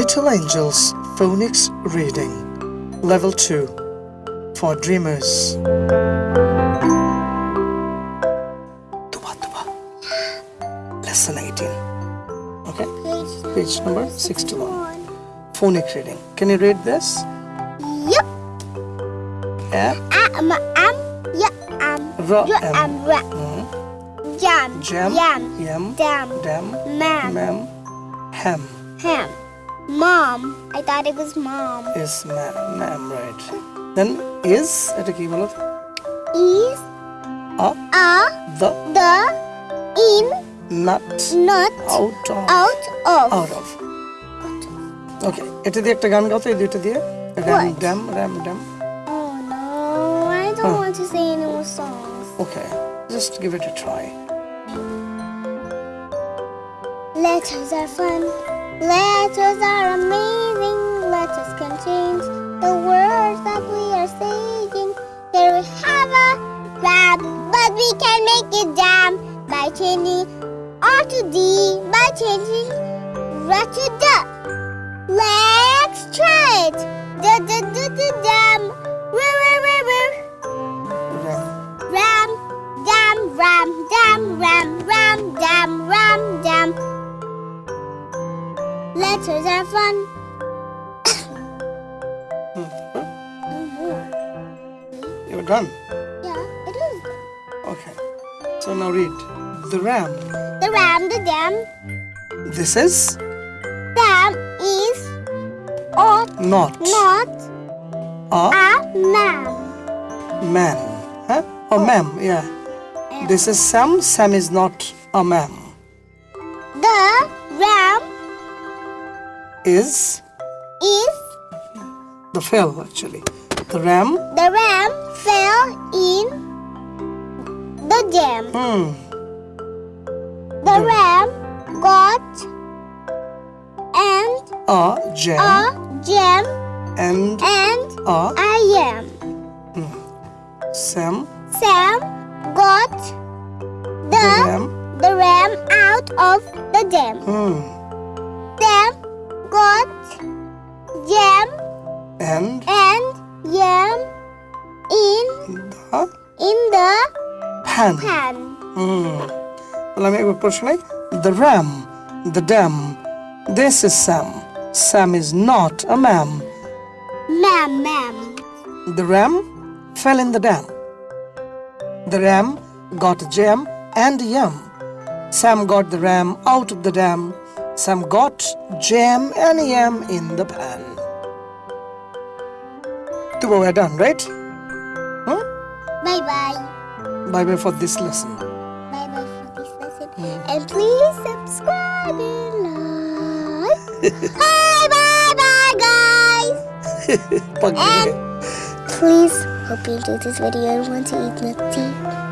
Little Angels Phonics Reading Level 2 for Dreamers. Tuba Tuba. Lesson 18. Okay, page number 61. Phonic reading. Can you read this? Yep. Yeah. Am, am, yeah, am, Ra, yeah, am. am, ra. Mm. Jam, Jam. yam, Yam. dam, Dam. mam, Ma'am. Ham. ham. Mom. I thought it was mom. Is ma'am. Ma'am, right. Then is. এটা কি বলো Is A. a The. the in Nut. not Out of. out of. Out of. ওকে এটা দিয়ে একটা গান গাও তো এই দুইটা দিয়ে RAM What? Dam RAM dam Oh no, I don't Huh. want to sing any more songs. Okay just give it A try Letters are fun. Letters are amazing, letters can change the words that we are saying. Here we have a rap, but we can make it jam by changing R to D, by changing R to D. Let's try it. D d d d jam, r r r. Ram, dam, ram, dam, ram, ram, dam, ram, dam. Letters are fun. You're done. Yeah, it is. Okay. So now read. The ram. The ram, the dam, This is dam is or not not a a man. man. Huh? Or oh. ma'am, yeah. This is Sam. Sam is not a ma'am. The ram Is is the fell actually. The ram. the ram fell in the jam. Hmm. The ram got and A jam a jam and and a I am. Sam. Sam got The the ram. the ram out of the jam. Hmm. the in the pan. pan. Hmm. তাহলে আমি একবার প্রশ্ন নেই The ram. The dam. This is Sam. Sam is not a ma'am. Ma'am, ma'am. The ram fell in the dam. The ram got a jam and yam. Sam got the ram out of the dam. Sam got jam and yam in the pan. Tuba, we're done, right? Huh? Bye for this lesson. Bye bye for this lesson. And please subscribe and like. bye bye bye guys. And please hope you enjoyed this video and want to eat tea.